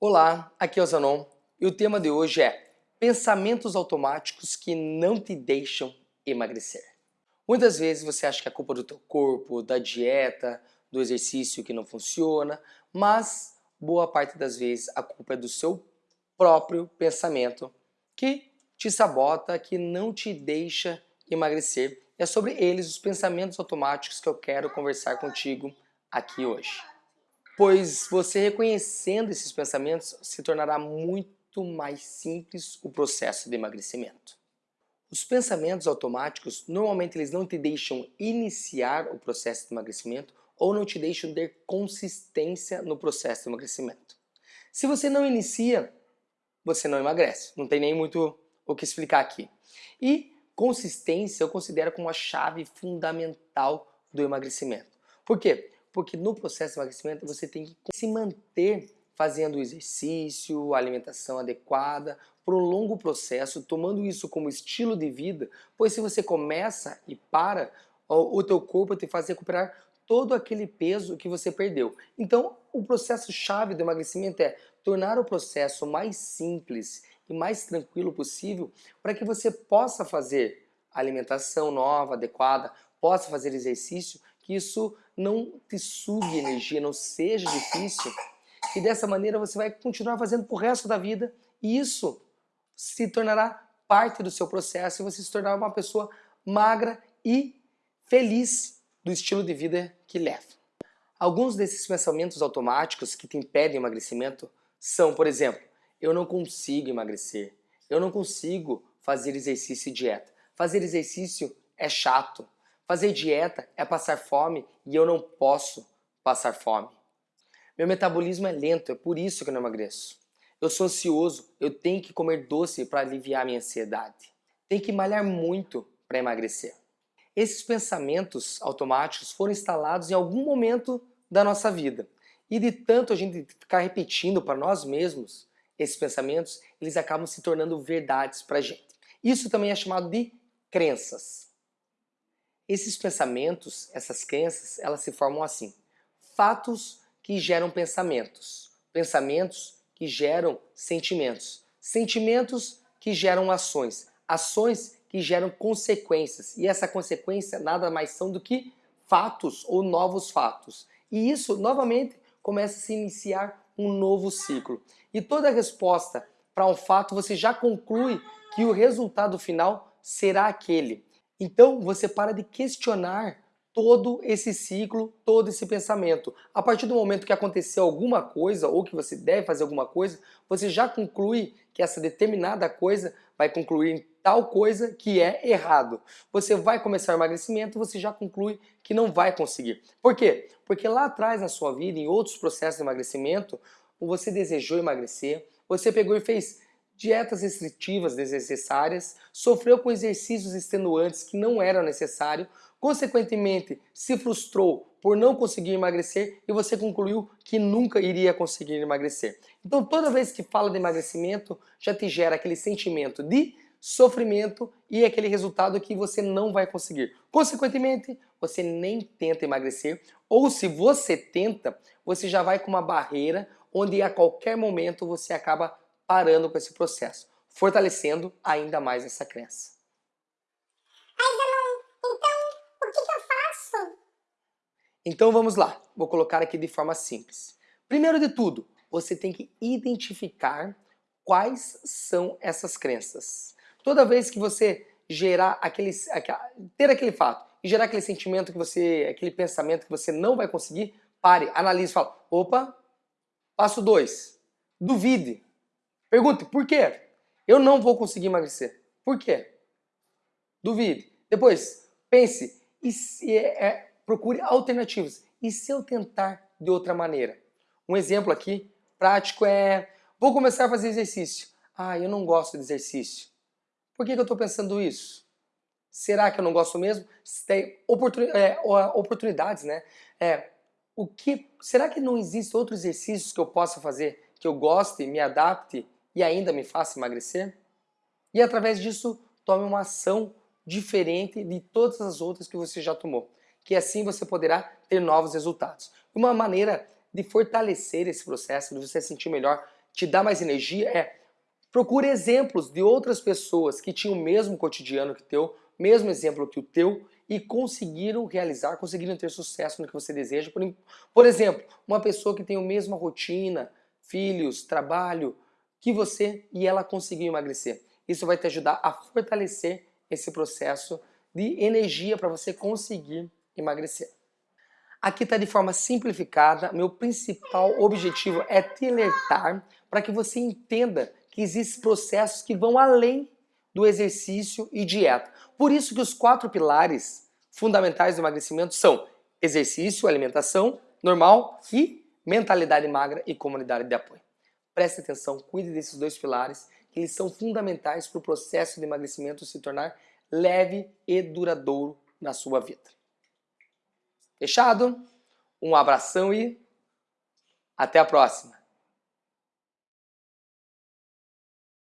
Olá, aqui é o Zanon e o tema de hoje é pensamentos automáticos que não te deixam emagrecer. Muitas vezes você acha que é culpa do teu corpo, da dieta, do exercício que não funciona, mas boa parte das vezes a culpa é do seu próprio pensamento que te sabota, que não te deixa emagrecer. É sobre eles, os pensamentos automáticos que eu quero conversar contigo aqui hoje pois você reconhecendo esses pensamentos se tornará muito mais simples o processo de emagrecimento. Os pensamentos automáticos, normalmente eles não te deixam iniciar o processo de emagrecimento ou não te deixam ter consistência no processo de emagrecimento. Se você não inicia, você não emagrece. Não tem nem muito o que explicar aqui. E consistência eu considero como a chave fundamental do emagrecimento. Por quê? Porque no processo de emagrecimento você tem que se manter fazendo exercício, alimentação adequada, por um longo processo, tomando isso como estilo de vida, pois se você começa e para, o teu corpo te faz recuperar todo aquele peso que você perdeu. Então, o processo chave do emagrecimento é tornar o processo mais simples e mais tranquilo possível para que você possa fazer alimentação nova, adequada, possa fazer exercício que isso não te sugue energia, não seja difícil, e dessa maneira você vai continuar fazendo pro resto da vida, e isso se tornará parte do seu processo e você se tornará uma pessoa magra e feliz do estilo de vida que leva. Alguns desses pensamentos automáticos que te impedem emagrecimento são, por exemplo, eu não consigo emagrecer, eu não consigo fazer exercício e dieta, fazer exercício é chato, Fazer dieta é passar fome e eu não posso passar fome. Meu metabolismo é lento, é por isso que eu não emagreço. Eu sou ansioso, eu tenho que comer doce para aliviar minha ansiedade. Tenho que malhar muito para emagrecer. Esses pensamentos automáticos foram instalados em algum momento da nossa vida. E de tanto a gente ficar repetindo para nós mesmos esses pensamentos, eles acabam se tornando verdades para a gente. Isso também é chamado de crenças. Esses pensamentos, essas crenças, elas se formam assim. Fatos que geram pensamentos. Pensamentos que geram sentimentos. Sentimentos que geram ações. Ações que geram consequências. E essa consequência nada mais são do que fatos ou novos fatos. E isso, novamente, começa a se iniciar um novo ciclo. E toda resposta para um fato, você já conclui que o resultado final será aquele. Então você para de questionar todo esse ciclo, todo esse pensamento. A partir do momento que aconteceu alguma coisa ou que você deve fazer alguma coisa, você já conclui que essa determinada coisa vai concluir em tal coisa que é errado. Você vai começar o emagrecimento, você já conclui que não vai conseguir. Por quê? Porque lá atrás na sua vida, em outros processos de emagrecimento, você desejou emagrecer, você pegou e fez dietas restritivas desnecessárias, sofreu com exercícios extenuantes que não eram necessários, consequentemente se frustrou por não conseguir emagrecer e você concluiu que nunca iria conseguir emagrecer. Então toda vez que fala de emagrecimento, já te gera aquele sentimento de sofrimento e aquele resultado que você não vai conseguir. Consequentemente, você nem tenta emagrecer, ou se você tenta, você já vai com uma barreira onde a qualquer momento você acaba parando com esse processo, fortalecendo ainda mais essa crença. Mas então, o que, que eu faço? Então vamos lá, vou colocar aqui de forma simples. Primeiro de tudo, você tem que identificar quais são essas crenças. Toda vez que você gerar aquele, ter aquele fato e gerar aquele sentimento que você, aquele pensamento que você não vai conseguir, pare, analise e fale, opa, passo 2, duvide, Pergunte, por quê? Eu não vou conseguir emagrecer. Por quê? Duvide. Depois, pense e se é, é, procure alternativas. E se eu tentar de outra maneira? Um exemplo aqui prático é, vou começar a fazer exercício. Ah, eu não gosto de exercício. Por que, que eu estou pensando isso? Será que eu não gosto mesmo? Tem oportun, é, oportunidades, né? É, o que, será que não existem outros exercícios que eu possa fazer que eu goste, me adapte e ainda me faça emagrecer? E através disso, tome uma ação diferente de todas as outras que você já tomou, que assim você poderá ter novos resultados. Uma maneira de fortalecer esse processo, de você sentir melhor, te dá mais energia é procure exemplos de outras pessoas que tinham o mesmo cotidiano que teu, mesmo exemplo que o teu e conseguiram realizar, conseguiram ter sucesso no que você deseja. Por, por exemplo, uma pessoa que tem a mesma rotina, filhos, trabalho que você e ela conseguiu emagrecer. Isso vai te ajudar a fortalecer esse processo de energia para você conseguir emagrecer. Aqui está de forma simplificada, meu principal objetivo é te alertar para que você entenda que existem processos que vão além do exercício e dieta. Por isso que os quatro pilares fundamentais do emagrecimento são exercício, alimentação normal e mentalidade magra e comunidade de apoio. Preste atenção, cuide desses dois pilares, que eles são fundamentais para o processo de emagrecimento se tornar leve e duradouro na sua vida. Fechado? Um abração e até a próxima!